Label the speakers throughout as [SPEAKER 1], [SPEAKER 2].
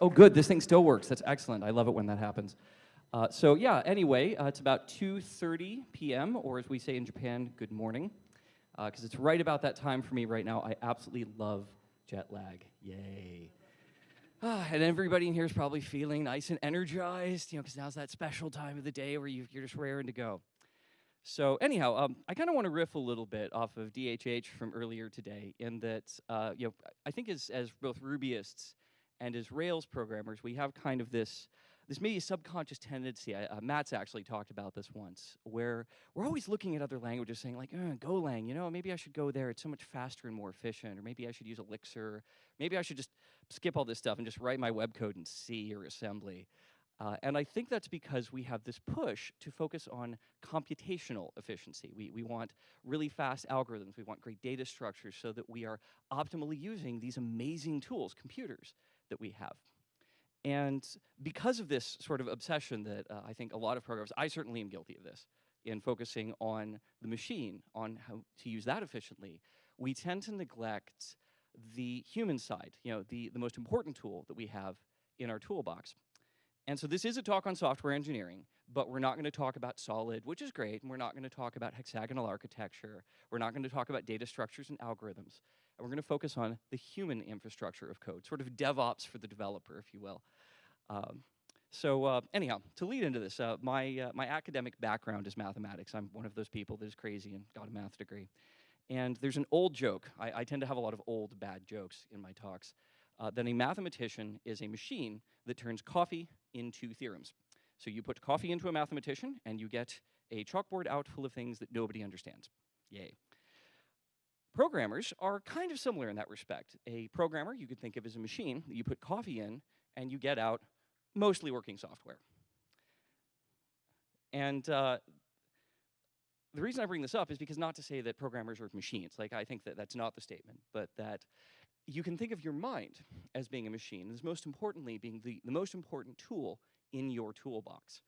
[SPEAKER 1] oh good, this thing still works. That's excellent. I love it when that happens. Uh, so yeah, anyway, uh, it's about 2.30 p.m., or as we say in Japan, good morning, because uh, it's right about that time for me right now. I absolutely love jet lag. Yay. Ah, and everybody in here is probably feeling nice and energized, you know, because now's that special time of the day where you, are just raring to go. So anyhow, um, I kind of want to riff a little bit off of DHH from earlier today in that, uh, you know, I think as, as both Rubyists and as Rails programmers, we have kind of this, this maybe subconscious tendency, uh, Matz actually talked about this once, where we're always looking at other languages saying like, uh, Golang, you know, maybe I should go there, it's so much faster and more efficient, or maybe I should use Elixir, maybe I should just skip all this stuff and just write my web code in C or assembly. Uh, and I think that's because we have this push to focus on computational efficiency. We, we want really fast algorithms. We want great data structures so that we are optimally using these amazing tools, computers, that we have. And because of this sort of obsession that uh, I think a lot of programmers, I certainly am guilty of this, in focusing on the machine, on how to use that efficiently, we tend to neglect the human side, you know, the, the most important tool that we have in our toolbox. And so this is a talk on software engineering, but we're not going to talk about solid, which is great, and we're not going to talk about hexagonal architecture. We're not going to talk about data structures and algorithms. And we're going to focus on the human infrastructure of code, sort of DevOps for the developer, if you will. Um, so uh, anyhow, to lead into this, uh, my, uh, my academic background is mathematics. I'm one of those people that is crazy and got a math degree. And there's an old joke. I, I tend to have a lot of old bad jokes in my talks. Uh, that a mathematician is a machine that turns coffee into theorems. So you put coffee into a mathematician, and you get a chalkboard out full of things that nobody understands. Yay. Programmers are kind of similar in that respect. A programmer you could think of as a machine that you put coffee in, and you get out mostly working software. And uh, the reason I bring this up is because not to say that programmers are machines. Like, I think that that's not the statement, but that you can think of your mind as being a machine, as most importantly being the, the most important tool in your toolbox.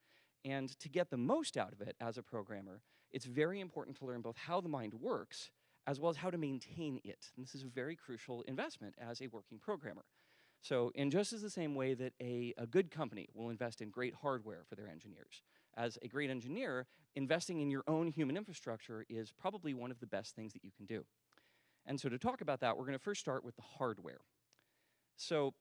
[SPEAKER 1] And to get the most out of it as a programmer, it's very important to learn both how the mind works as well as how to maintain it. And this is a very crucial investment as a working programmer. So in just as the same way that a, a good company will invest in great hardware for their engineers, as a great engineer, investing in your own human infrastructure is probably one of the best things that you can do. And so to talk about that, we're going to first start with the hardware. So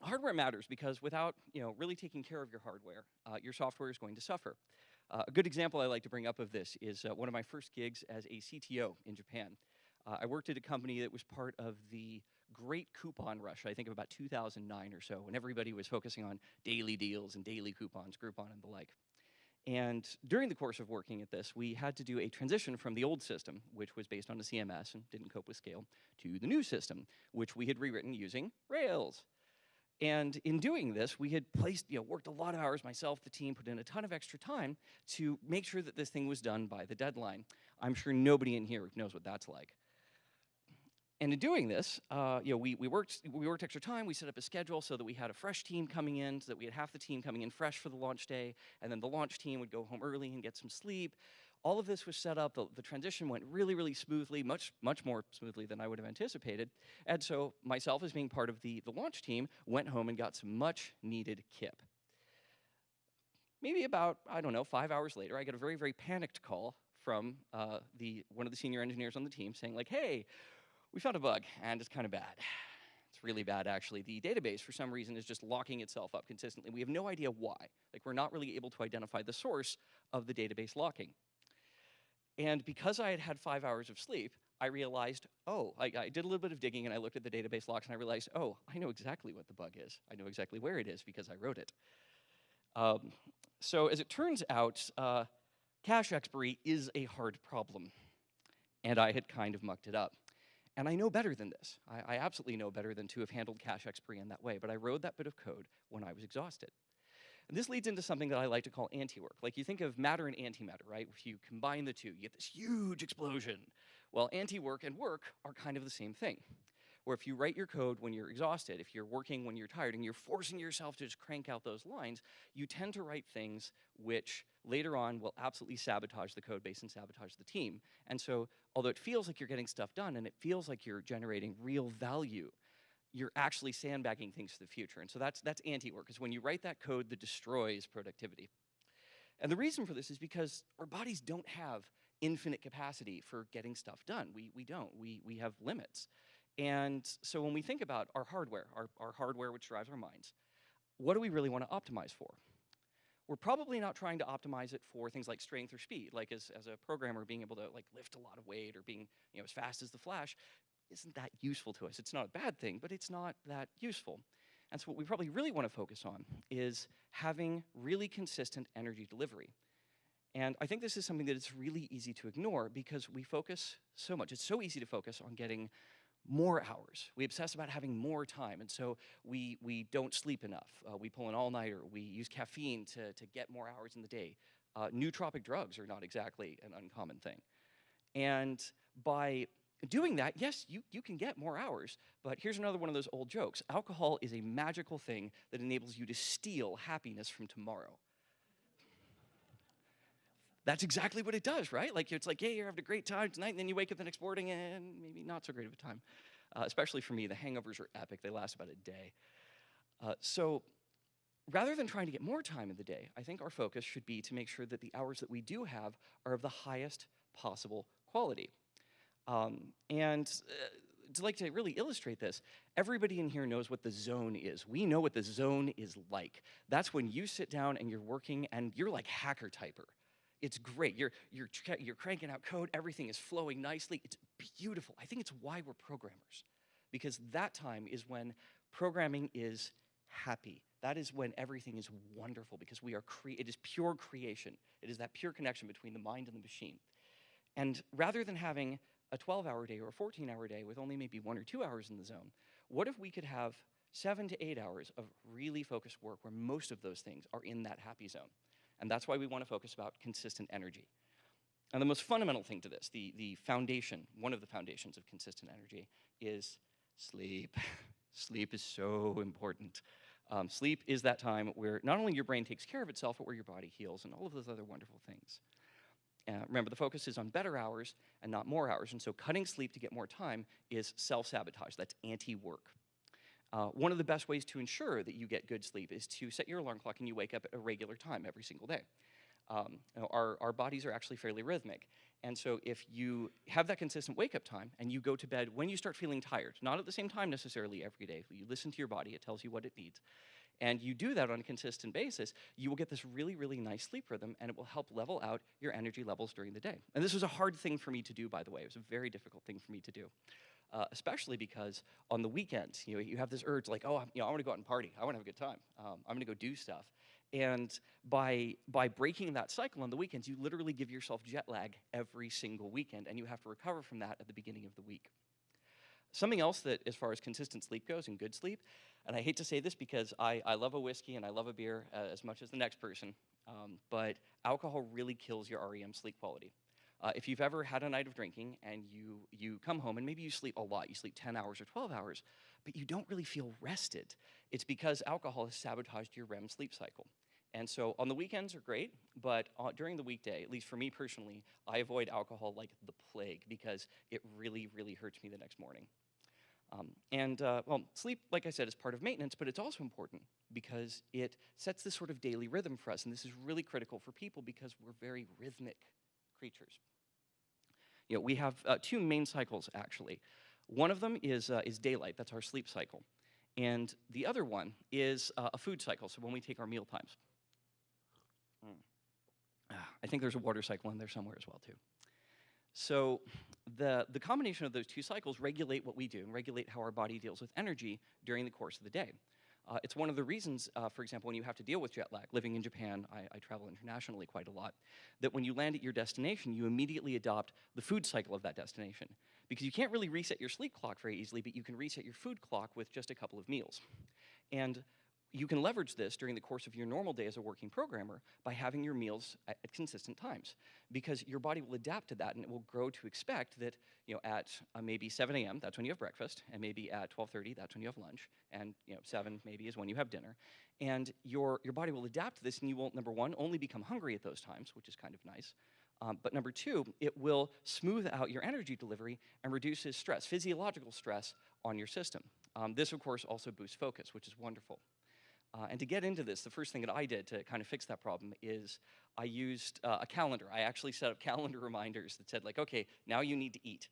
[SPEAKER 1] hardware matters because without you know, really taking care of your hardware, uh, your software is going to suffer. Uh, a good example I like to bring up of this is uh, one of my first gigs as a CTO in Japan. Uh, I worked at a company that was part of the great coupon rush, I think of about 2009 or so, when everybody was focusing on daily deals and daily coupons, Groupon and the like. And during the course of working at this, we had to do a transition from the old system, which was based on a CMS and didn't cope with scale, to the new system, which we had rewritten using Rails. And in doing this, we had placed, you know, worked a lot of hours, myself, the team, put in a ton of extra time to make sure that this thing was done by the deadline. I'm sure nobody in here knows what that's like. And in doing this, uh, you know, we, we, worked, we worked extra time, we set up a schedule so that we had a fresh team coming in, so that we had half the team coming in fresh for the launch day, and then the launch team would go home early and get some sleep. All of this was set up, the, the transition went really, really smoothly, much, much more smoothly than I would have anticipated. And so myself, as being part of the, the launch team, went home and got some much needed kip. Maybe about, I don't know, five hours later, I get a very, very panicked call from uh, the, one of the senior engineers on the team saying like, hey, we found a bug, and it's kind of bad. It's really bad, actually. The database, for some reason, is just locking itself up consistently. We have no idea why. Like, we're not really able to identify the source of the database locking. And because I had had five hours of sleep, I realized, oh, I, I, did a little bit of digging and I looked at the database logs and I realized, oh, I know exactly what the bug is. I know exactly where it is because I wrote it. Um, so as it turns out, uh, cache expiry is a hard problem. And I had kind of mucked it up. And I know better than this. I, I, absolutely know better than to have handled cache expiry in that way, but I wrote that bit of code when I was exhausted. And this leads into something that I like to call anti-work. Like you think of matter and antimatter, right? If you combine the two, you get this huge explosion. Well, anti-work and work are kind of the same thing where if you write your code when you're exhausted, if you're working when you're tired, and you're forcing yourself to just crank out those lines, you tend to write things which later on will absolutely sabotage the code base and sabotage the team. And so, although it feels like you're getting stuff done and it feels like you're generating real value, you're actually sandbagging things for the future. And so that's, that's anti-work, is when you write that code that destroys productivity. And the reason for this is because our bodies don't have infinite capacity for getting stuff done. We, we don't, we, we have limits. And so when we think about our hardware, our, our hardware which drives our minds, what do we really want to optimize for? We're probably not trying to optimize it for things like strength or speed, like as, as a programmer being able to like lift a lot of weight or being you know, as fast as the Flash isn't that useful to us. It's not a bad thing, but it's not that useful. And so what we probably really want to focus on is having really consistent energy delivery. And I think this is something that it's really easy to ignore because we focus so much. It's so easy to focus on getting more hours. We obsess about having more time, and so we, we don't sleep enough. Uh, we pull an all-nighter. We use caffeine to, to get more hours in the day. Uh, nootropic drugs are not exactly an uncommon thing. And by doing that, yes, you, you can get more hours, but here's another one of those old jokes. Alcohol is a magical thing that enables you to steal happiness from tomorrow. That's exactly what it does, right? Like it's like, yeah, you're having a great time tonight, and then you wake up the next morning and maybe not so great of a time. Uh, especially for me, the hangovers are epic. They last about a day. Uh, so rather than trying to get more time in the day, I think our focus should be to make sure that the hours that we do have are of the highest possible quality. Um, and uh, to like to really illustrate this, everybody in here knows what the zone is. We know what the zone is like. That's when you sit down and you're working and you're like hacker typer. It's great. You're, you're, you're cranking out code. Everything is flowing nicely. It's beautiful. I think it's why we're programmers, because that time is when programming is happy. That is when everything is wonderful, because we are cre it is pure creation. It is that pure connection between the mind and the machine. And rather than having a 12-hour day or a 14-hour day with only maybe one or two hours in the zone, what if we could have seven to eight hours of really focused work where most of those things are in that happy zone? And that's why we want to focus about consistent energy. And the most fundamental thing to this, the, the foundation, one of the foundations of consistent energy is sleep. sleep is so important. Um, sleep is that time where not only your brain takes care of itself, but where your body heals and all of those other wonderful things. Uh, remember, the focus is on better hours and not more hours. And so cutting sleep to get more time is self-sabotage. That's anti-work. Uh, one of the best ways to ensure that you get good sleep is to set your alarm clock and you wake up at a regular time every single day. Um, you know, our, our bodies are actually fairly rhythmic. And so if you have that consistent wake-up time and you go to bed when you start feeling tired, not at the same time necessarily every day, you listen to your body, it tells you what it needs, and you do that on a consistent basis, you will get this really, really nice sleep rhythm and it will help level out your energy levels during the day. And this was a hard thing for me to do, by the way. It was a very difficult thing for me to do. Uh, especially because on the weekends, you know, you have this urge like, oh, you know, I want to go out and party. I want to have a good time. Um, I'm going to go do stuff. And by, by breaking that cycle on the weekends, you literally give yourself jet lag every single weekend, and you have to recover from that at the beginning of the week. Something else that, as far as consistent sleep goes and good sleep, and I hate to say this because I, I love a whiskey and I love a beer uh, as much as the next person, um, but alcohol really kills your REM sleep quality. Uh, if you've ever had a night of drinking and you, you come home and maybe you sleep a lot, you sleep 10 hours or 12 hours, but you don't really feel rested, it's because alcohol has sabotaged your REM sleep cycle. And so on the weekends are great, but during the weekday, at least for me personally, I avoid alcohol like the plague because it really, really hurts me the next morning. Um, and uh, well, sleep, like I said, is part of maintenance, but it's also important because it sets this sort of daily rhythm for us. And this is really critical for people because we're very rhythmic creatures. You know, we have uh, two main cycles, actually. One of them is, uh, is daylight, that's our sleep cycle. And the other one is uh, a food cycle, so when we take our meal times. Mm. I think there's a water cycle in there somewhere as well, too. So the, the combination of those two cycles regulate what we do and regulate how our body deals with energy during the course of the day. Uh, it's one of the reasons, uh, for example, when you have to deal with jet lag, living in Japan, I, I, travel internationally quite a lot, that when you land at your destination, you immediately adopt the food cycle of that destination. Because you can't really reset your sleep clock very easily, but you can reset your food clock with just a couple of meals. And you can leverage this during the course of your normal day as a working programmer by having your meals at, at, consistent times because your body will adapt to that and it will grow to expect that you know at uh, maybe 7 a.m. that's when you have breakfast and maybe at 12:30 that's when you have lunch and you know 7 maybe is when you have dinner and your your body will adapt to this and you will number one only become hungry at those times which is kind of nice um, but number two, it will smooth out your energy delivery and reduces stress, physiological stress on your system. Um, this, of course, also boosts focus, which is wonderful. Uh, and to get into this, the first thing that I did to kind of fix that problem is I used uh, a calendar. I actually set up calendar reminders that said, like, okay, now you need to eat.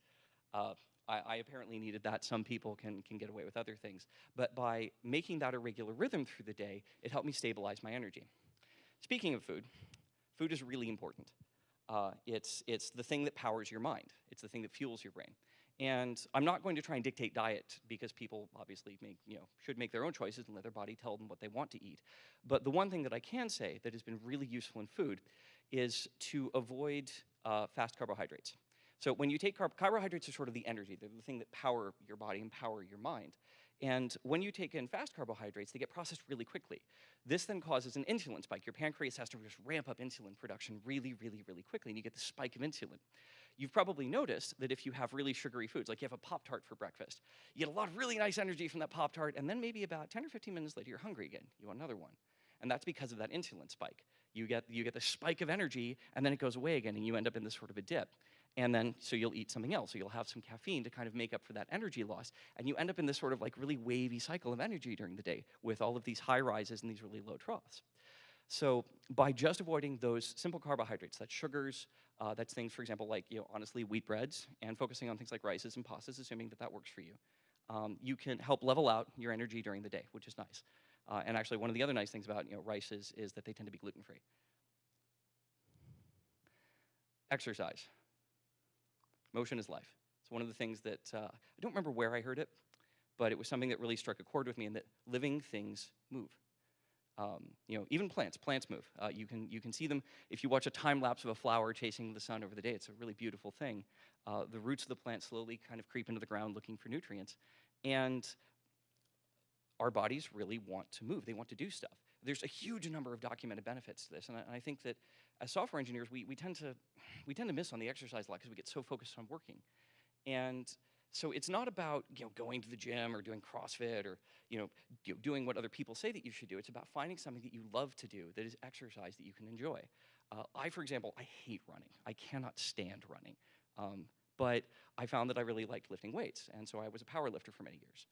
[SPEAKER 1] Uh, I, I, apparently needed that. Some people can, can get away with other things. But by making that a regular rhythm through the day, it helped me stabilize my energy. Speaking of food, food is really important. Uh, it's, it's the thing that powers your mind. It's the thing that fuels your brain. And I'm not going to try and dictate diet because people obviously make, you know, should make their own choices and let their body tell them what they want to eat. But the one thing that I can say that has been really useful in food is to avoid uh, fast carbohydrates. So when you take carb carbohydrates are sort of the energy, they're the thing that power your body and power your mind. And when you take in fast carbohydrates, they get processed really quickly. This then causes an insulin spike. Your pancreas has to just ramp up insulin production really, really, really quickly, and you get the spike of insulin. You've probably noticed that if you have really sugary foods, like you have a Pop-Tart for breakfast, you get a lot of really nice energy from that Pop-Tart, and then maybe about 10 or 15 minutes later, you're hungry again. You want another one. And that's because of that insulin spike. You get, you get the spike of energy, and then it goes away again, and you end up in this sort of a dip. And then, so you'll eat something else. So you'll have some caffeine to kind of make up for that energy loss. And you end up in this sort of like really wavy cycle of energy during the day with all of these high rises and these really low troughs. So by just avoiding those simple carbohydrates, that's sugars, uh, that's things, for example, like, you know, honestly, wheat breads, and focusing on things like rices and pastas, assuming that that works for you, um, you can help level out your energy during the day, which is nice. Uh, and actually, one of the other nice things about, you know, rices is that they tend to be gluten-free. Exercise. Motion is life. It's one of the things that, uh, I don't remember where I heard it, but it was something that really struck a chord with me in that living things move. Um, you know, even plants, plants move. Uh, you, can, you can see them, if you watch a time lapse of a flower chasing the sun over the day, it's a really beautiful thing. Uh, the roots of the plant slowly kind of creep into the ground looking for nutrients. And our bodies really want to move. They want to do stuff. There's a huge number of documented benefits to this, and I, and I think that as software engineers, we, we, tend to, we tend to miss on the exercise a lot because we get so focused on working. And so it's not about you know, going to the gym or doing CrossFit or you know, doing what other people say that you should do. It's about finding something that you love to do that is exercise that you can enjoy. Uh, I, for example, I hate running. I cannot stand running. Um, but I found that I really liked lifting weights, and so I was a power lifter for many years.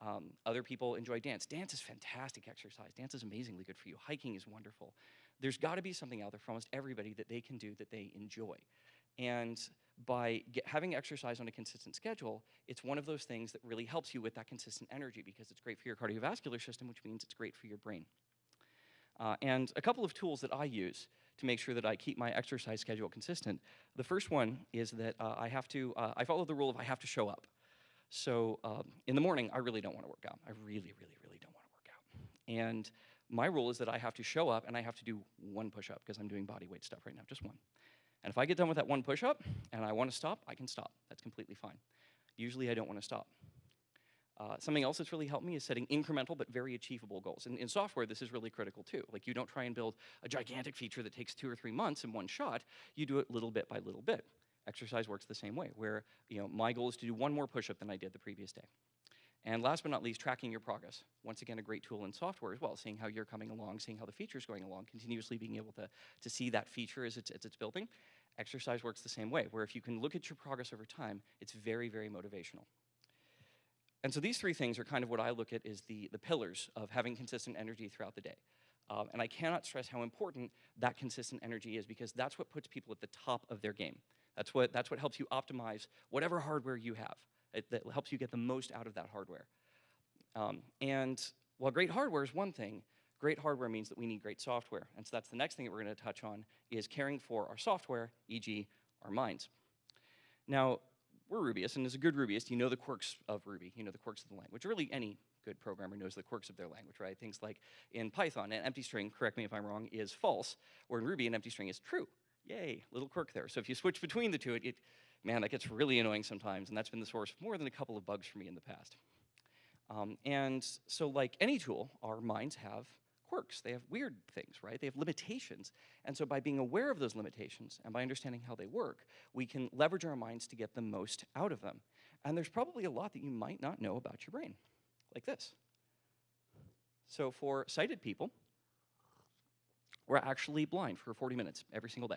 [SPEAKER 1] Um, other people enjoy dance. Dance is fantastic exercise. Dance is amazingly good for you. Hiking is wonderful. There's got to be something out there for almost everybody that they can do that they enjoy. And by get, having exercise on a consistent schedule, it's one of those things that really helps you with that consistent energy because it's great for your cardiovascular system, which means it's great for your brain. Uh, and a couple of tools that I use to make sure that I keep my exercise schedule consistent. The first one is that uh, I have to, uh, I follow the rule of I have to show up. So um, in the morning, I really don't want to work out. I really, really, really don't want to work out. And my rule is that I have to show up and I have to do one push-up because I'm doing body weight stuff right now, just one. And if I get done with that one push-up and I want to stop, I can stop. That's completely fine. Usually I don't want to stop. Uh, something else that's really helped me is setting incremental but very achievable goals. And in software, this is really critical too. Like you don't try and build a gigantic feature that takes two or three months in one shot. You do it little bit by little bit. Exercise works the same way, where you know, my goal is to do one more push-up than I did the previous day. And last but not least, tracking your progress. Once again, a great tool in software as well, seeing how you're coming along, seeing how the feature is going along, continuously being able to, to see that feature as it's, as it's building. Exercise works the same way, where if you can look at your progress over time, it's very, very motivational. And so these three things are kind of what I look at as the, the pillars of having consistent energy throughout the day. Um, and I cannot stress how important that consistent energy is because that's what puts people at the top of their game. That's what, that's what helps you optimize whatever hardware you have. It, that helps you get the most out of that hardware. Um, and while great hardware is one thing, great hardware means that we need great software. And so that's the next thing that we're going to touch on is caring for our software, e.g. our minds. Now, we're Rubyists, and as a good Rubyist, you know the quirks of Ruby, you know the quirks of the language. Really, any good programmer knows the quirks of their language, right? Things like in Python, an empty string, correct me if I'm wrong, is false, or in Ruby, an empty string is true. Yay, little quirk there. So if you switch between the two, it, it, man, that gets really annoying sometimes, and that's been the source of more than a couple of bugs for me in the past. Um, and so like any tool, our minds have quirks. They have weird things, right? They have limitations. And so by being aware of those limitations and by understanding how they work, we can leverage our minds to get the most out of them. And there's probably a lot that you might not know about your brain, like this. So for sighted people, we're actually blind for 40 minutes every single day.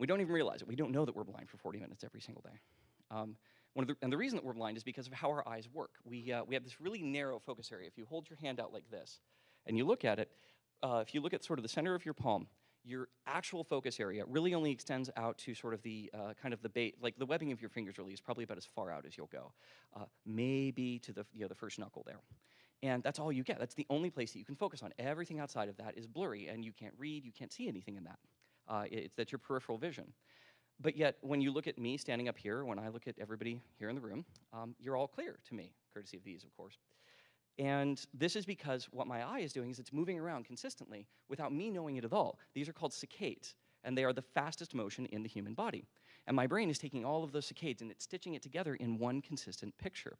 [SPEAKER 1] We don't even realize it. We don't know that we're blind for 40 minutes every single day. Um, One of the, and the reason that we're blind is because of how our eyes work. We, uh, we have this really narrow focus area. If you hold your hand out like this and you look at it, uh, if you look at sort of the center of your palm, your actual focus area really only extends out to sort of the uh, kind of the bait, like the webbing of your fingers really is probably about as far out as you'll go. Uh, maybe to the, you know, the first knuckle there. And that's all you get. That's the only place that you can focus on. Everything outside of that is blurry, and you can't read, you can't see anything in that. Uh, it's that's your peripheral vision. But yet, when you look at me standing up here, when I look at everybody here in the room, um, you're all clear to me, courtesy of these, of course. And this is because what my eye is doing is it's moving around consistently without me knowing it at all. These are called saccades, and they are the fastest motion in the human body. And my brain is taking all of those saccades and it's stitching it together in one consistent picture.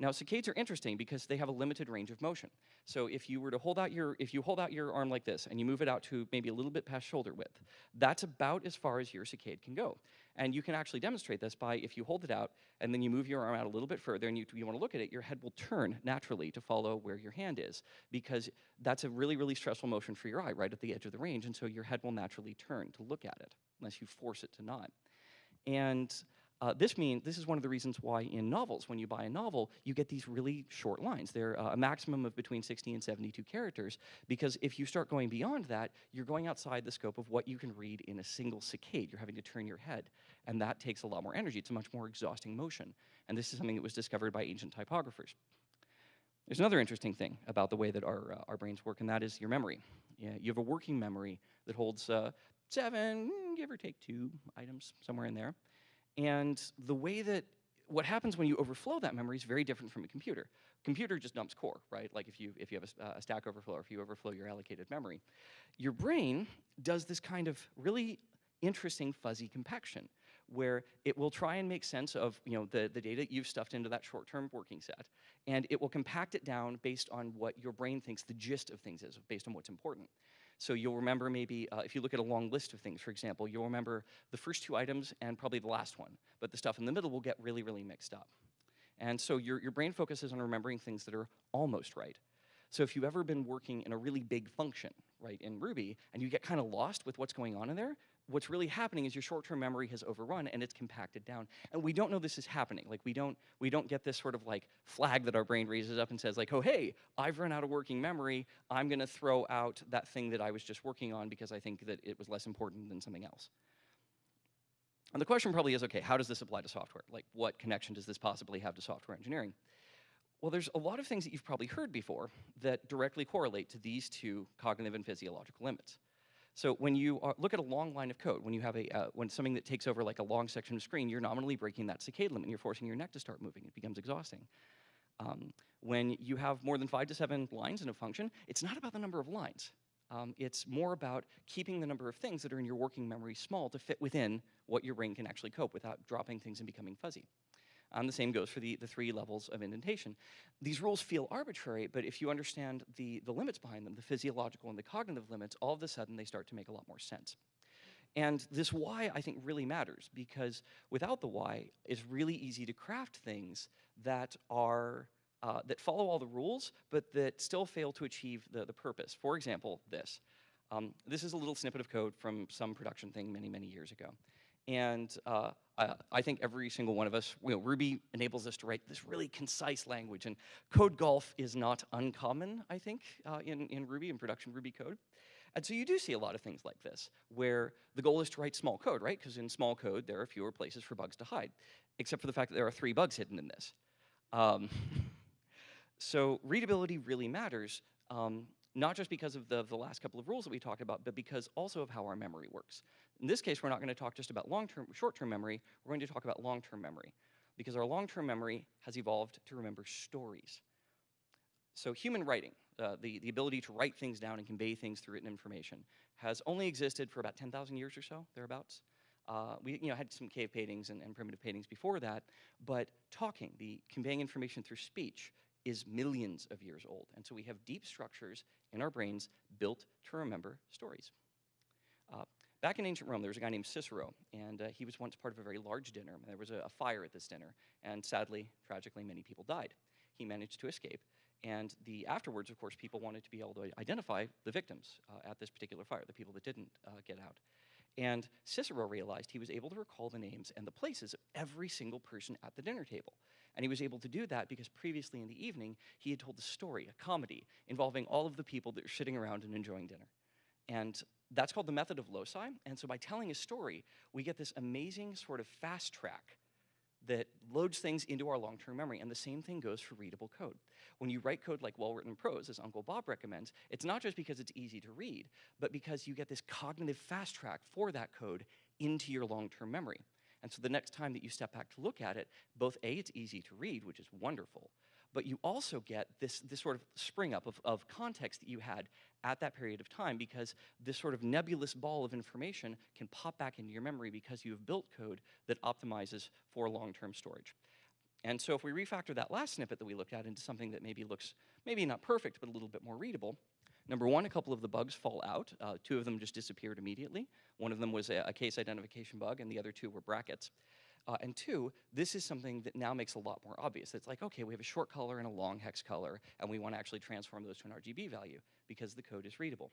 [SPEAKER 1] Now, saccades are interesting because they have a limited range of motion. So if you were to hold out your, if you hold out your arm like this and you move it out to maybe a little bit past shoulder width, that's about as far as your saccade can go. And you can actually demonstrate this by if you hold it out and then you move your arm out a little bit further and you, you want to look at it, your head will turn naturally to follow where your hand is because that's a really, really stressful motion for your eye right at the edge of the range. And so your head will naturally turn to look at it unless you force it to not. And uh, this means this is one of the reasons why in novels, when you buy a novel, you get these really short lines. They're uh, a maximum of between 60 and 72 characters, because if you start going beyond that, you're going outside the scope of what you can read in a single saccade. You're having to turn your head, and that takes a lot more energy. It's a much more exhausting motion, and this is something that was discovered by ancient typographers. There's another interesting thing about the way that our, uh, our brains work, and that is your memory. Yeah, you have a working memory that holds uh, seven, give or take two items, somewhere in there. And the way that what happens when you overflow that memory is very different from a computer. Computer just dumps core, right? Like if you, if you have a, uh, a, stack overflow or if you overflow your allocated memory. Your brain does this kind of really interesting fuzzy compaction where it will try and make sense of you know, the, the data you've stuffed into that short-term working set, and it will compact it down based on what your brain thinks the gist of things is, based on what's important. So you'll remember maybe, uh, if you look at a long list of things, for example, you'll remember the first two items and probably the last one, but the stuff in the middle will get really, really mixed up. And so your, your brain focuses on remembering things that are almost right. So if you've ever been working in a really big function, right, in Ruby, and you get kind of lost with what's going on in there, what's really happening is your short-term memory has overrun and it's compacted down. And we don't know this is happening. Like we don't, we don't get this sort of like flag that our brain raises up and says like, oh, hey, I've run out of working memory. I'm gonna throw out that thing that I was just working on because I think that it was less important than something else. And the question probably is, okay, how does this apply to software? Like what connection does this possibly have to software engineering? Well, there's a lot of things that you've probably heard before that directly correlate to these two cognitive and physiological limits. So when you are, look at a long line of code, when you have a, uh, when something that takes over like a long section of screen, you're nominally breaking that saccade limit, and you're forcing your neck to start moving. It becomes exhausting. Um, when you have more than five to seven lines in a function, it's not about the number of lines. Um, it's more about keeping the number of things that are in your working memory small to fit within what your brain can actually cope without dropping things and becoming fuzzy. Um, the same goes for the, the three levels of indentation. These rules feel arbitrary, but if you understand the, the limits behind them, the physiological and the cognitive limits, all of a sudden they start to make a lot more sense. And this why, I think, really matters, because without the why, it's really easy to craft things that are uh, that follow all the rules, but that still fail to achieve the, the purpose. For example, this. Um, this is a little snippet of code from some production thing many, many years ago. And uh, I, I, think every single one of us, you know, Ruby enables us to write this really concise language. And code golf is not uncommon, I think, uh, in, in Ruby, in production Ruby code. And so you do see a lot of things like this, where the goal is to write small code, right? Because in small code, there are fewer places for bugs to hide, except for the fact that there are three bugs hidden in this. Um, so readability really matters, um, not just because of the, the last couple of rules that we talked about, but because also of how our memory works. In this case, we're not going to talk just about long-term, short-term memory, we're going to talk about long-term memory, because our long-term memory has evolved to remember stories. So human writing, uh, the, the ability to write things down and convey things through written information, has only existed for about 10,000 years or so, thereabouts. Uh, we you know, had some cave paintings and, and primitive paintings before that, but talking, the conveying information through speech, is millions of years old. And so we have deep structures in our brains built to remember stories. Uh, back in ancient Rome, there was a guy named Cicero, and uh, he was once part of a very large dinner. There was a, a, fire at this dinner, and sadly, tragically, many people died. He managed to escape, and the afterwards, of course, people wanted to be able to identify the victims uh, at this particular fire, the people that didn't uh, get out. And Cicero realized he was able to recall the names and the places of every single person at the dinner table. And he was able to do that because previously in the evening, he had told a story, a comedy, involving all of the people that were sitting around and enjoying dinner. And that's called the method of loci. And so by telling a story, we get this amazing sort of fast track that loads things into our long-term memory. And the same thing goes for readable code. When you write code like well-written prose, as Uncle Bob recommends, it's not just because it's easy to read, but because you get this cognitive fast track for that code into your long-term memory. And so the next time that you step back to look at it, both A, it's easy to read, which is wonderful, but you also get this, this sort of spring up of, of context that you had at that period of time because this sort of nebulous ball of information can pop back into your memory because you have built code that optimizes for long-term storage. And so if we refactor that last snippet that we looked at into something that maybe looks, maybe not perfect, but a little bit more readable, Number one, a couple of the bugs fall out. Uh, two of them just disappeared immediately. One of them was a, a case identification bug, and the other two were brackets. Uh, and two, this is something that now makes a lot more obvious. It's like, okay, we have a short color and a long hex color, and we want to actually transform those to an RGB value because the code is readable.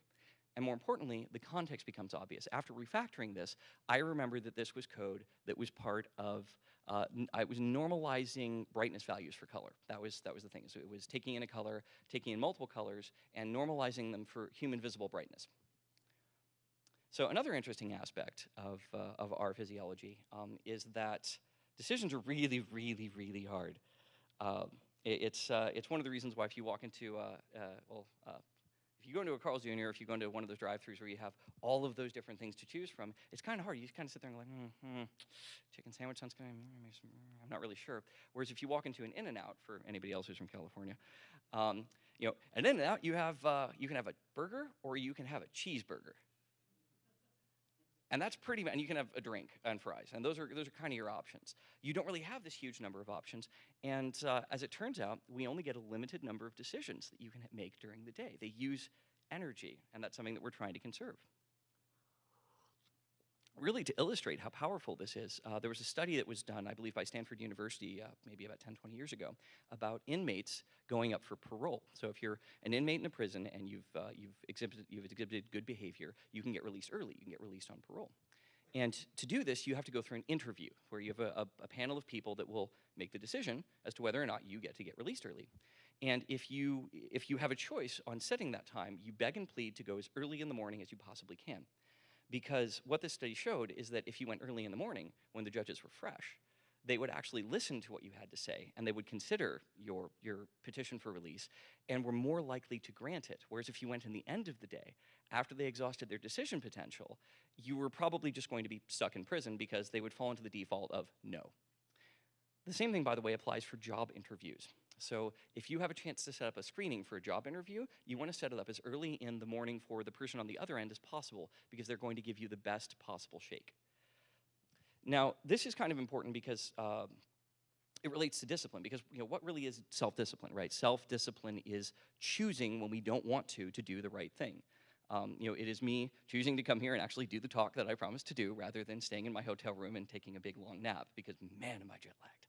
[SPEAKER 1] And more importantly, the context becomes obvious. After refactoring this, I remember that this was code that was part of, uh, I was normalizing brightness values for color. That was, that was the thing. So it was taking in a color, taking in multiple colors, and normalizing them for human visible brightness. So another interesting aspect of, uh, of our physiology um, is that decisions are really, really, really hard. Um, it, it's, uh, it's one of the reasons why if you walk into, uh, uh well, uh, you go into a Carl's Jr., if you go into one of those drive-throughs where you have all of those different things to choose from, it's kind of hard. You just kind of sit there and go like, mm, mm, chicken sandwich sounds good. I'm not really sure. Whereas if you walk into an In-N-Out, for anybody else who's from California, um, you know, an In-N-Out, you have uh, you can have a burger or you can have a cheeseburger. And that's pretty, and you can have a drink and fries, and those are, those are kind of your options. You don't really have this huge number of options, and uh, as it turns out, we only get a limited number of decisions that you can make during the day. They use energy, and that's something that we're trying to conserve really to illustrate how powerful this is, uh, there was a study that was done, I believe, by Stanford University uh, maybe about 10, 20 years ago about inmates going up for parole. So if you're an inmate in a prison and you've, uh, you've, exhibited, you've exhibited good behavior, you can get released early, you can get released on parole. And to do this, you have to go through an interview where you have a, a, a, panel of people that will make the decision as to whether or not you get to get released early. And if you, if you have a choice on setting that time, you beg and plead to go as early in the morning as you possibly can because what this study showed is that if you went early in the morning when the judges were fresh, they would actually listen to what you had to say and they would consider your, your petition for release and were more likely to grant it. Whereas if you went in the end of the day, after they exhausted their decision potential, you were probably just going to be stuck in prison because they would fall into the default of no. The same thing, by the way, applies for job interviews. So if you have a chance to set up a screening for a job interview, you want to set it up as early in the morning for the person on the other end as possible because they're going to give you the best possible shake. Now, this is kind of important because uh, it relates to discipline because you know what really is self-discipline, right? Self-discipline is choosing when we don't want to to do the right thing. Um, you know, it is me choosing to come here and actually do the talk that I promised to do rather than staying in my hotel room and taking a big long nap because man, am I jet lagged.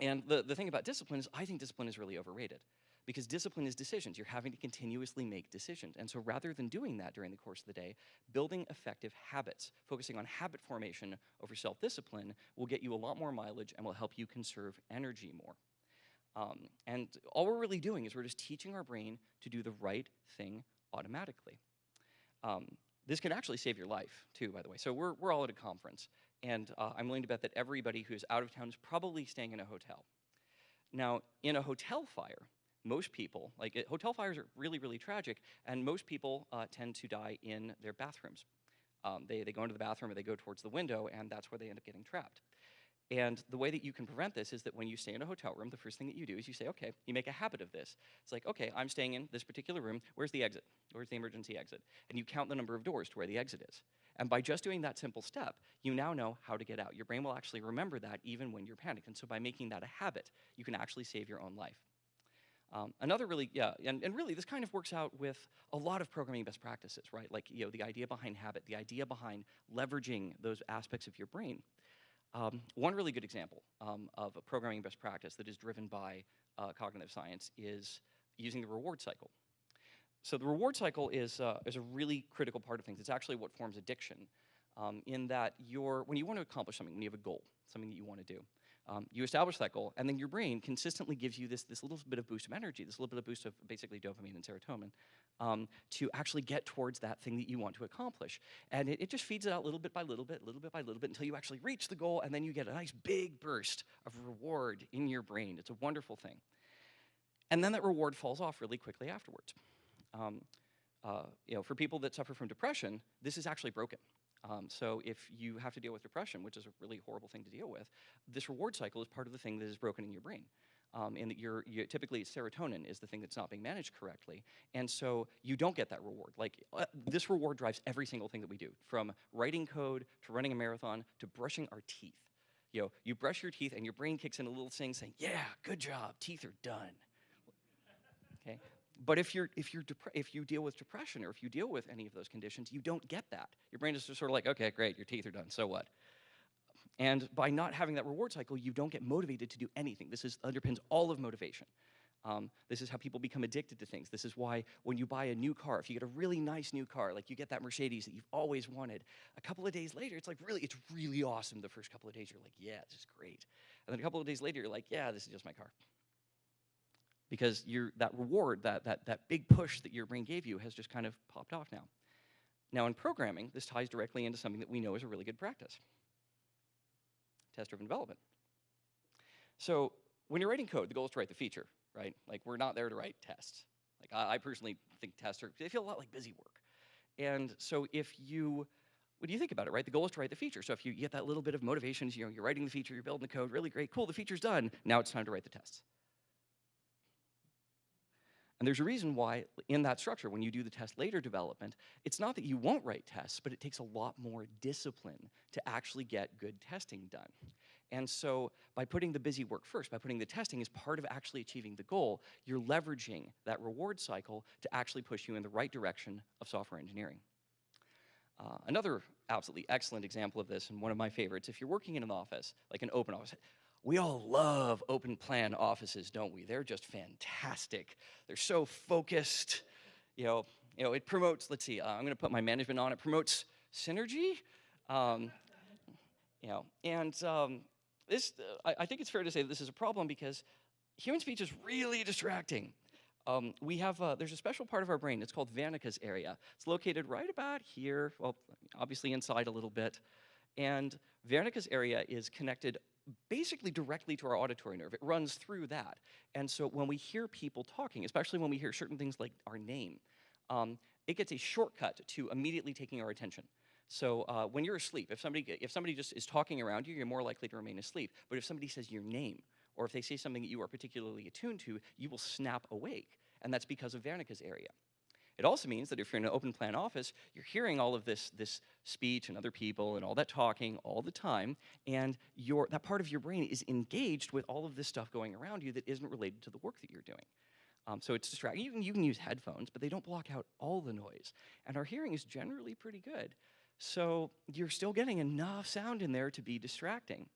[SPEAKER 1] And the, the thing about discipline is I think discipline is really overrated because discipline is decisions. You're having to continuously make decisions. And so rather than doing that during the course of the day, building effective habits, focusing on habit formation over self-discipline will get you a lot more mileage and will help you conserve energy more. Um, and all we're really doing is we're just teaching our brain to do the right thing automatically. Um, this can actually save your life too, by the way. So we're, we're all at a conference and uh, I'm willing to bet that everybody who's out of town is probably staying in a hotel. Now, in a hotel fire, most people, like it, hotel fires are really, really tragic, and most people uh, tend to die in their bathrooms. Um, they, they go into the bathroom or they go towards the window, and that's where they end up getting trapped. And the way that you can prevent this is that when you stay in a hotel room, the first thing that you do is you say, okay, you make a habit of this. It's like, okay, I'm staying in this particular room. Where's the exit? Where's the emergency exit? And you count the number of doors to where the exit is. And by just doing that simple step, you now know how to get out. Your brain will actually remember that even when you're panicked. And so by making that a habit, you can actually save your own life. Um, another really, yeah, and, and really this kind of works out with a lot of programming best practices, right? Like, you know, the idea behind habit, the idea behind leveraging those aspects of your brain. Um, one really good example um, of a programming best practice that is driven by uh, cognitive science is using the reward cycle. So the reward cycle is, uh, is a really critical part of things. It's actually what forms addiction um, in that you're, when you want to accomplish something, when you have a goal, something that you want to do, um, you establish that goal, and then your brain consistently gives you this, this little bit of boost of energy, this little bit of boost of basically dopamine and serotonin um, to actually get towards that thing that you want to accomplish. And it, it just feeds it out little bit by little bit, little bit by little bit, until you actually reach the goal, and then you get a nice big burst of reward in your brain. It's a wonderful thing. And then that reward falls off really quickly afterwards. Um, uh, you know, for people that suffer from depression, this is actually broken. Um, so if you have to deal with depression, which is a really horrible thing to deal with, this reward cycle is part of the thing that is broken in your brain. Um, and that you're, you, typically serotonin is the thing that's not being managed correctly. And so you don't get that reward. Like uh, this reward drives every single thing that we do, from writing code to running a marathon to brushing our teeth. You know, you brush your teeth and your brain kicks in a little thing saying, yeah, good job, teeth are done. But if, you're, if, you're if you deal with depression or if you deal with any of those conditions, you don't get that. Your brain is just sort of like, okay, great, your teeth are done, so what? And by not having that reward cycle, you don't get motivated to do anything. This is, underpins all of motivation. Um, this is how people become addicted to things. This is why when you buy a new car, if you get a really nice new car, like you get that Mercedes that you've always wanted, a couple of days later, it's like really, it's really awesome. The first couple of days, you're like, yeah, this is great. And then a couple of days later, you're like, yeah, this is just my car because that reward, that, that, that big push that your brain gave you has just kind of popped off now. Now in programming, this ties directly into something that we know is a really good practice, test-driven development. So when you're writing code, the goal is to write the feature, right? Like we're not there to write tests. Like I, I personally think tests are, they feel a lot like busy work. And so if you, what do you think about it, right? The goal is to write the feature. So if you get that little bit of motivation, you know, you're writing the feature, you're building the code, really great, cool, the feature's done. Now it's time to write the tests. And there's a reason why in that structure, when you do the test later development, it's not that you won't write tests, but it takes a lot more discipline to actually get good testing done. And so by putting the busy work first, by putting the testing as part of actually achieving the goal, you're leveraging that reward cycle to actually push you in the right direction of software engineering. Uh, another absolutely excellent example of this, and one of my favorites, if you're working in an office, like an open office, we all love open plan offices, don't we? They're just fantastic. They're so focused. You know, you know it promotes, let's see, uh, I'm going to put my management on, it promotes synergy. Um, you know, and um, this, uh, I, I, think it's fair to say this is a problem because human speech is really distracting. Um, we have, uh, there's a special part of our brain, it's called Wernicke's area. It's located right about here, well, obviously inside a little bit. And Wernicke's area is connected basically directly to our auditory nerve. It runs through that. And so when we hear people talking, especially when we hear certain things like our name, um, it gets a shortcut to immediately taking our attention. So uh, when you're asleep, if somebody, if somebody just is talking around you, you're more likely to remain asleep. But if somebody says your name, or if they say something that you are particularly attuned to, you will snap awake. And that's because of Wernicke's area. It also means that if you're in an open plan office, you're hearing all of this, this speech and other people and all that talking all the time, and your, that part of your brain is engaged with all of this stuff going around you that isn't related to the work that you're doing. Um, so it's distracting. You can, you can use headphones, but they don't block out all the noise. And our hearing is generally pretty good. So you're still getting enough sound in there to be distracting.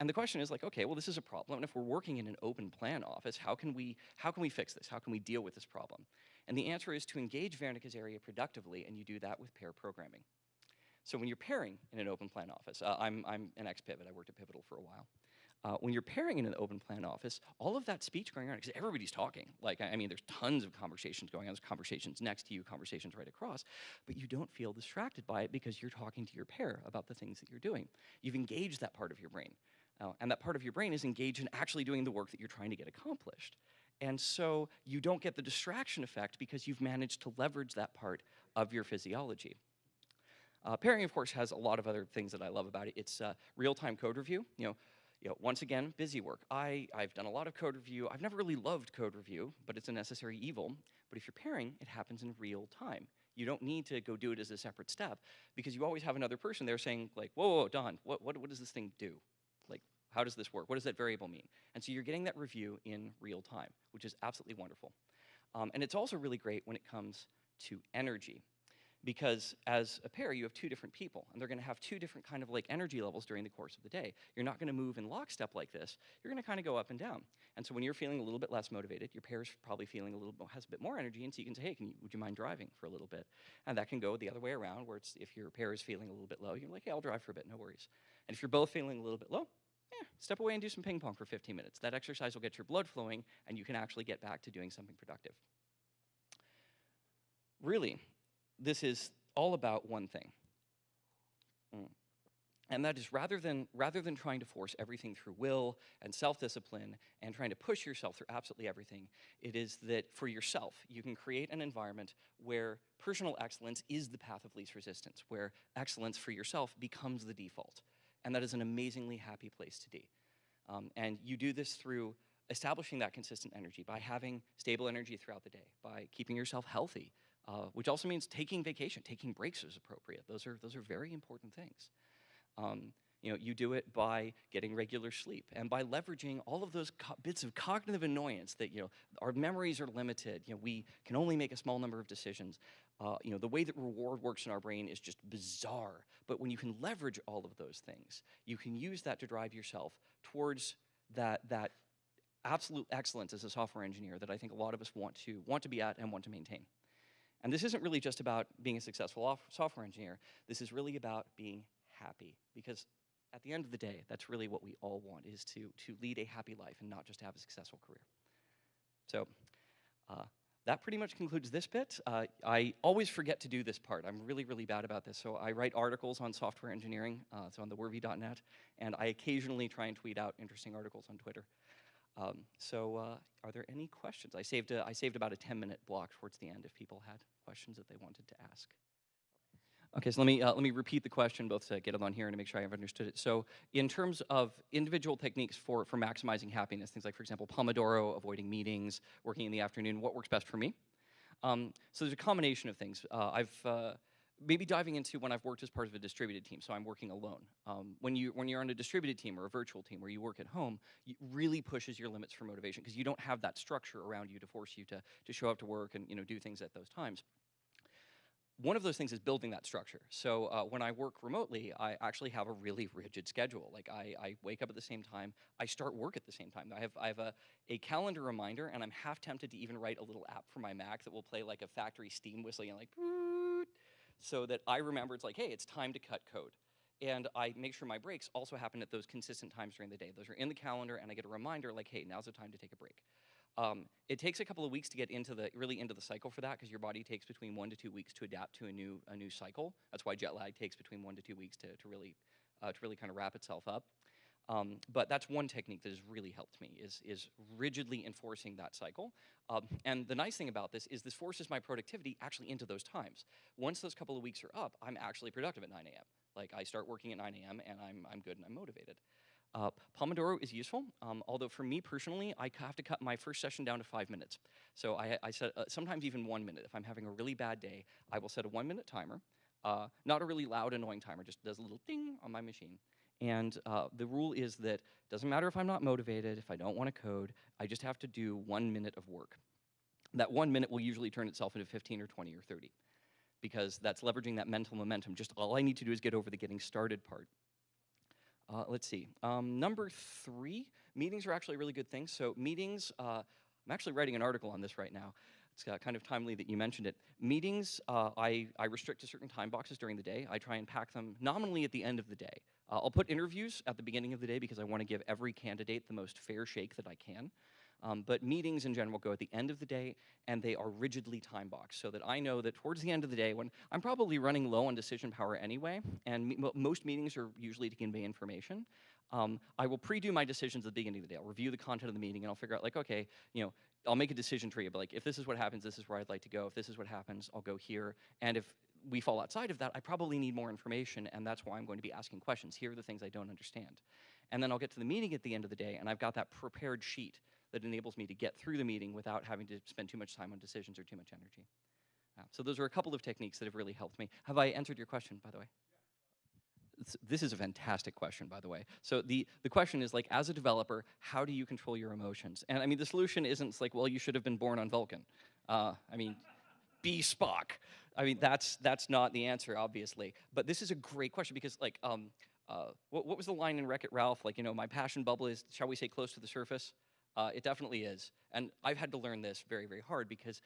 [SPEAKER 1] And the question is like, okay, well, this is a problem. And if we're working in an open plan office, how can we, how can we fix this? How can we deal with this problem? And the answer is to engage Wernicke's area productively, and you do that with pair programming. So when you're pairing in an open plan office, uh, I'm, I'm an ex-Pivot, I worked at Pivotal for a while. Uh, when you're pairing in an open plan office, all of that speech going on, because everybody's talking. Like, I mean, there's tons of conversations going on. There's conversations next to you, conversations right across, but you don't feel distracted by it because you're talking to your pair about the things that you're doing. You've engaged that part of your brain. Uh, and that part of your brain is engaged in actually doing the work that you're trying to get accomplished. And so you don't get the distraction effect because you've managed to leverage that part of your physiology. Uh, pairing, of course, has a lot of other things that I love about it. It's uh, real-time code review. You know, you know, once again, busy work. I, I've done a lot of code review. I've never really loved code review, but it's a necessary evil. But if you're pairing, it happens in real time. You don't need to go do it as a separate step because you always have another person there saying like, whoa, whoa, Don, what, what, what does this thing do? How does this work? What does that variable mean? And so you're getting that review in real time, which is absolutely wonderful. Um, and it's also really great when it comes to energy because as a pair, you have two different people, and they're going to have two different kind of like energy levels during the course of the day. You're not going to move in lockstep like this. You're going to kind of go up and down. And so when you're feeling a little bit less motivated, your pair's probably feeling a little bit, has a bit more energy, and so you can say, hey, can you, would you mind driving for a little bit? And that can go the other way around, where it's if your pair is feeling a little bit low, you're like, hey, I'll drive for a bit, no worries. And if you're both feeling a little bit low, yeah, step away and do some ping pong for 15 minutes. That exercise will get your blood flowing, and you can actually get back to doing something productive. Really, this is all about one thing. Mm. And that is rather than, rather than trying to force everything through will and self-discipline and trying to push yourself through absolutely everything, it is that for yourself, you can create an environment where personal excellence is the path of least resistance, where excellence for yourself becomes the default. And that is an amazingly happy place to be. Um, and you do this through establishing that consistent energy by having stable energy throughout the day, by keeping yourself healthy, uh, which also means taking vacation, taking breaks is appropriate. Those are, those are very important things. Um, you know, you do it by getting regular sleep and by leveraging all of those bits of cognitive annoyance that, you know, our memories are limited. You know, we can only make a small number of decisions. Uh, you know, the way that reward works in our brain is just bizarre. But when you can leverage all of those things, you can use that to drive yourself towards that, that absolute excellence as a software engineer that I think a lot of us want to, want to be at and want to maintain. And this isn't really just about being a successful software engineer. This is really about being happy because at the end of the day, that's really what we all want is to, to lead a happy life and not just have a successful career. So uh, that pretty much concludes this bit. Uh, I always forget to do this part. I'm really, really bad about this. So I write articles on software engineering. Uh, it's on theworvy.net. And I occasionally try and tweet out interesting articles on Twitter. Um, so uh, are there any questions? I saved, a, I saved about a 10-minute block towards the end if people had questions that they wanted to ask. Okay, so let me, uh, let me repeat the question both to get it on here and to make sure I've understood it. So in terms of individual techniques for, for maximizing happiness, things like, for example, Pomodoro, avoiding meetings, working in the afternoon, what works best for me? Um, so there's a combination of things. Uh, I've uh, maybe diving into when I've worked as part of a distributed team, so I'm working alone. Um, when, you, when you're on a distributed team or a virtual team where you work at home, it really pushes your limits for motivation because you don't have that structure around you to force you to, to show up to work and you know, do things at those times one of those things is building that structure. So uh, when I work remotely, I actually have a really rigid schedule. Like I, I, wake up at the same time, I start work at the same time. I have, I have a, a calendar reminder and I'm half tempted to even write a little app for my Mac that will play like a factory steam whistle, and like, so that I remember it's like, hey, it's time to cut code. And I make sure my breaks also happen at those consistent times during the day. Those are in the calendar and I get a reminder like, hey, now's the time to take a break. Um, it takes a couple of weeks to get into the really into the cycle for that because your body takes between one to two weeks to adapt to a new a new cycle. That's why jet lag takes between one to two weeks to, to really uh, to really kind of wrap itself up. Um, but that's one technique that has really helped me is, is rigidly enforcing that cycle. Um, and the nice thing about this is this forces my productivity actually into those times. Once those couple of weeks are up, I'm actually productive at 9 a.m. Like I start working at 9 a.m. and I'm, I'm good and I'm motivated. Uh, Pomodoro is useful, um, although for me personally, I have to cut my first session down to five minutes. So I, I set, uh, sometimes even one minute. If I'm having a really bad day, I will set a one minute timer, uh, not a really loud, annoying timer, just does a little ding on my machine. And uh, the rule is that doesn't matter if I'm not motivated, if I don't want to code, I just have to do one minute of work. That one minute will usually turn itself into 15 or 20 or 30 because that's leveraging that mental momentum. Just all I need to do is get over the getting started part. Uh, let's see. Um, number three, meetings are actually a really good thing. So meetings, uh, I'm actually writing an article on this right now. It's uh, kind of timely that you mentioned it. Meetings, uh, I, I restrict to certain time boxes during the day. I try and pack them nominally at the end of the day. Uh, I'll put interviews at the beginning of the day because I want to give every candidate the most fair shake that I can. Um, but meetings in general go at the end of the day, and they are rigidly time boxed, so that I know that towards the end of the day, when I'm probably running low on decision power anyway, and me most meetings are usually to convey information, um, I will pre-do my decisions at the beginning of the day. I'll review the content of the meeting, and I'll figure out, like, okay, you know, I'll make a decision tree, but like, if this is what happens, this is where I'd like to go. If this is what happens, I'll go here. And if we fall outside of that, I probably need more information, and that's why I'm going to be asking questions. Here are the things I don't understand. And then I'll get to the meeting at the end of the day, and I've got that prepared sheet that enables me to get through the meeting without having to spend too much time on decisions or too much energy. Uh, so those are a couple of techniques that have really helped me. Have I answered your question, by the way? this is a fantastic question, by the way. So the, the question is like, as a developer, how do you control your emotions? And I mean, the solution isn't like, well, you should have been born on Vulcan. Uh, I mean, be Spock. I mean, that's that's not the answer, obviously. But this is a great question because, like, um, uh, what, what was the line in Wreck-It Ralph? Like, you know, my passion bubble is, shall we say, close to the surface? Uh, it definitely is. And I've had to learn this very, very hard because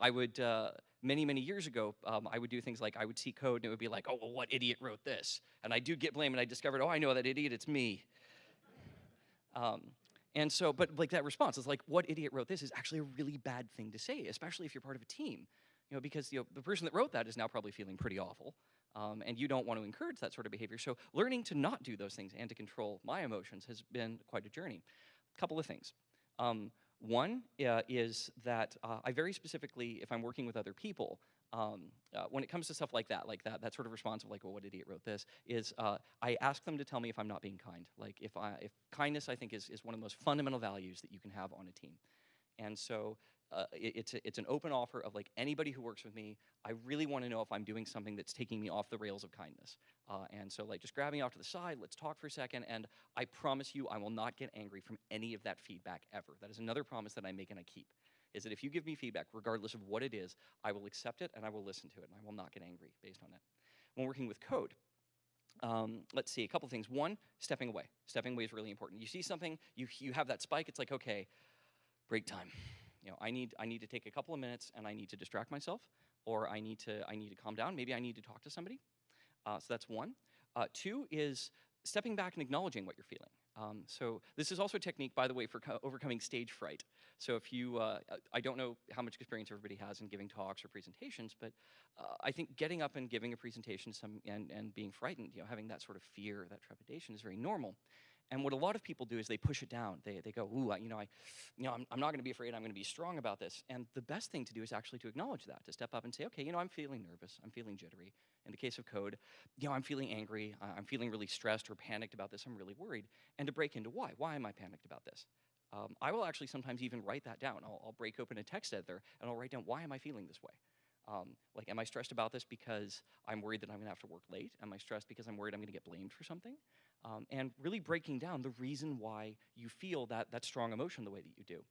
[SPEAKER 1] I would, uh, many, many years ago, um, I would do things like I would see code and it would be like, oh, well, what idiot wrote this? And I do get blamed and I discovered, oh, I know that idiot, it's me. Um, and so, but like that response is like, what idiot wrote this is actually a really bad thing to say, especially if you're part of a team. You know, because you know, the person that wrote that is now probably feeling pretty awful. Um, and you don't want to encourage that sort of behavior. So learning to not do those things and to control my emotions has been quite a journey. Couple of things. Um, one uh, is that uh, I very specifically, if I'm working with other people, um, uh, when it comes to stuff like that, like that, that sort of response of like, well, what idiot wrote this, is uh, I ask them to tell me if I'm not being kind. Like if, I, if kindness, I think, is, is one of the most fundamental values that you can have on a team. And so uh, it, it's, a, it's an open offer of like anybody who works with me, I really want to know if I'm doing something that's taking me off the rails of kindness. Uh, and so like just grab me off to the side, let's talk for a second, and I promise you I will not get angry from any of that feedback ever. That is another promise that I make and I keep, is that if you give me feedback, regardless of what it is, I will accept it and I will listen to it, and I will not get angry based on it. When working with code, um, let's see, a couple things. One, stepping away. Stepping away is really important. You see something, you, you have that spike, it's like, okay, break time you know, I need, I need to take a couple of minutes and I need to distract myself, or I need to, I need to calm down. Maybe I need to talk to somebody. Uh, so that's one. Uh, two is stepping back and acknowledging what you're feeling. Um, so this is also a technique, by the way, for overcoming stage fright. So if you, uh, I don't know how much experience everybody has in giving talks or presentations, but uh, I think getting up and giving a presentation some, and, and being frightened, you know, having that sort of fear, that trepidation is very normal. And what a lot of people do is they push it down. They, they go, ooh, I, you know, I, you know, I'm, I'm not going to be afraid. I'm going to be strong about this. And the best thing to do is actually to acknowledge that, to step up and say, okay, you know, I'm feeling nervous. I'm feeling jittery. In the case of code, you know, I'm feeling angry. I'm feeling really stressed or panicked about this. I'm really worried. And to break into why. Why am I panicked about this? Um, I will actually sometimes even write that down. I'll, I'll, break open a text editor and I'll write down why am I feeling this way. Um, like, am I stressed about this because I'm worried that I'm going to have to work late? Am I stressed because I'm worried I'm going to get blamed for something? Um, and really breaking down the reason why you feel that, that strong emotion the way that you do.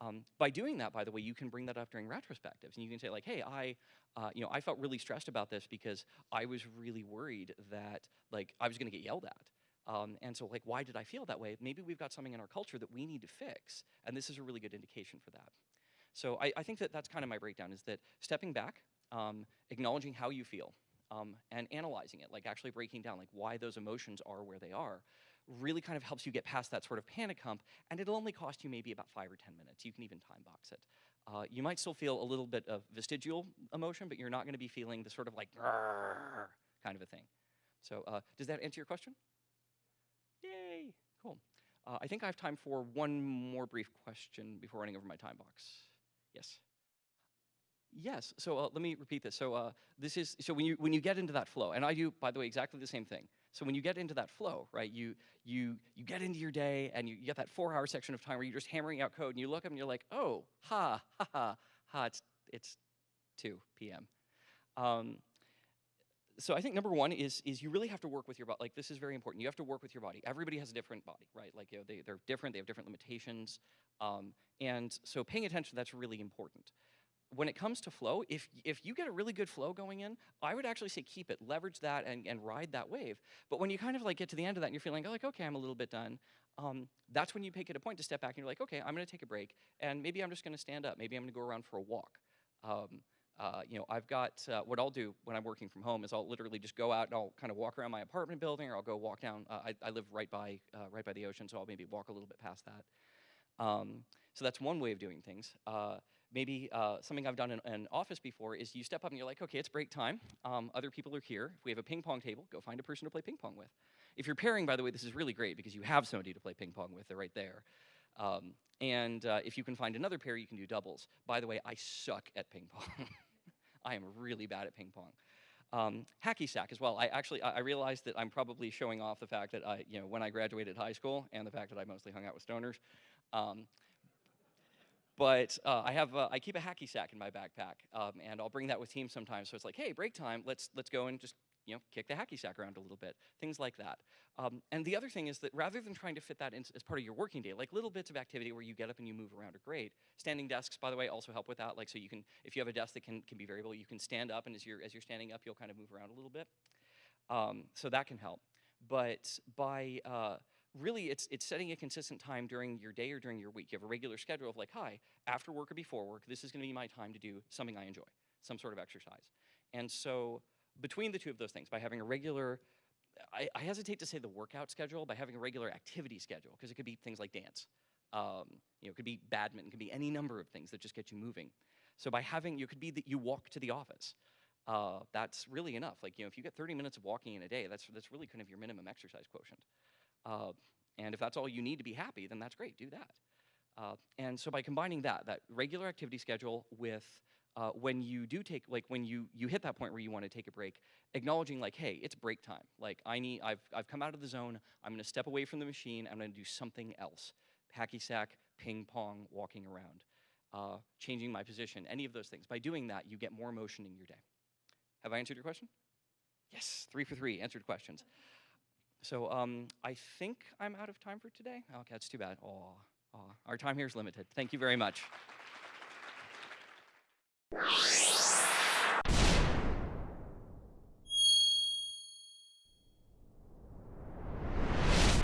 [SPEAKER 1] Um, by doing that, by the way, you can bring that up during retrospectives, and you can say like, "Hey, I, uh, you know, I felt really stressed about this because I was really worried that like I was going to get yelled at." Um, and so, like, why did I feel that way? Maybe we've got something in our culture that we need to fix, and this is a really good indication for that. So, I, I think that that's kind of my breakdown: is that stepping back, um, acknowledging how you feel, um, and analyzing it, like actually breaking down like why those emotions are where they are, really kind of helps you get past that sort of panic hump, and it'll only cost you maybe about five or 10 minutes. You can even time box it. Uh, you might still feel a little bit of vestigial emotion, but you're not gonna be feeling the sort of like kind of a thing. So uh, does that answer your question? Yay, cool. Uh, I think I have time for one more brief question before running over my time box. Yes. Yes. So uh, let me repeat this. So uh, this is so when you when you get into that flow, and I do, by the way, exactly the same thing. So when you get into that flow, right? You you you get into your day, and you, you get that four-hour section of time where you're just hammering out code, and you look up and you're like, oh, ha, ha, ha, ha. It's it's 2 p.m. Um, so I think number one is is you really have to work with your body. Like this is very important. You have to work with your body. Everybody has a different body, right? Like you know, they they're different. They have different limitations, um, and so paying attention that's really important when it comes to flow, if, if you get a really good flow going in, I would actually say keep it, leverage that and, and ride that wave. But when you kind of like get to the end of that and you're feeling like, okay, I'm a little bit done, um, that's when you make it a point to step back and you're like, okay, I'm gonna take a break and maybe I'm just gonna stand up. Maybe I'm gonna go around for a walk. Um, uh, you know, I've got, uh, what I'll do when I'm working from home is I'll literally just go out and I'll kind of walk around my apartment building or I'll go walk down, uh, I, I, live right by, uh, right by the ocean, so I'll maybe walk a little bit past that. Um, so that's one way of doing things. Uh, maybe uh, something I've done in an office before is you step up and you're like, okay, it's break time. Um, other people are here. If we have a ping pong table, go find a person to play ping pong with. If you're pairing, by the way, this is really great because you have somebody to play ping pong with. They're right there. Um, and uh, if you can find another pair, you can do doubles. By the way, I suck at ping pong. I am really bad at ping pong. Um, hacky sack as well. I actually I realized that I'm probably showing off the fact that I, you know, when I graduated high school and the fact that I mostly hung out with stoners. Um, but uh, I have uh, I keep a hacky sack in my backpack, um, and I'll bring that with team sometimes. So it's like, hey, break time. Let's let's go and just you know, kick the hacky sack around a little bit, things like that. Um, and the other thing is that rather than trying to fit that in as part of your working day, like little bits of activity where you get up and you move around are great. Standing desks, by the way, also help with that. Like so you can, if you have a desk that can, can be variable, you can stand up and as you're, as you're standing up, you'll kind of move around a little bit. Um, so that can help. But by, uh, really it's, it's setting a consistent time during your day or during your week. You have a regular schedule of like, hi, after work or before work, this is gonna be my time to do something I enjoy, some sort of exercise. And so between the two of those things, by having a regular, I, I hesitate to say the workout schedule, by having a regular activity schedule, because it could be things like dance. Um, you know, it could be badminton, it could be any number of things that just get you moving. So by having, you could be that you walk to the office. Uh, that's really enough. Like, you know, if you get 30 minutes of walking in a day, that's, that's really kind of your minimum exercise quotient. Uh, and if that's all you need to be happy, then that's great, do that. Uh, and so by combining that, that regular activity schedule with uh, when you do take, like when you, you hit that point where you want to take a break, acknowledging like, hey, it's break time. Like I need, I've, I've come out of the zone, I'm gonna step away from the machine, I'm gonna do something else. Hacky sack, ping pong, walking around, uh, changing my position, any of those things. By doing that, you get more motion in your day. Have I answered your question? Yes, three for three, answered questions. So um, I think I'm out of time for today. Okay, that's too bad. Our time here is limited. Thank you very much.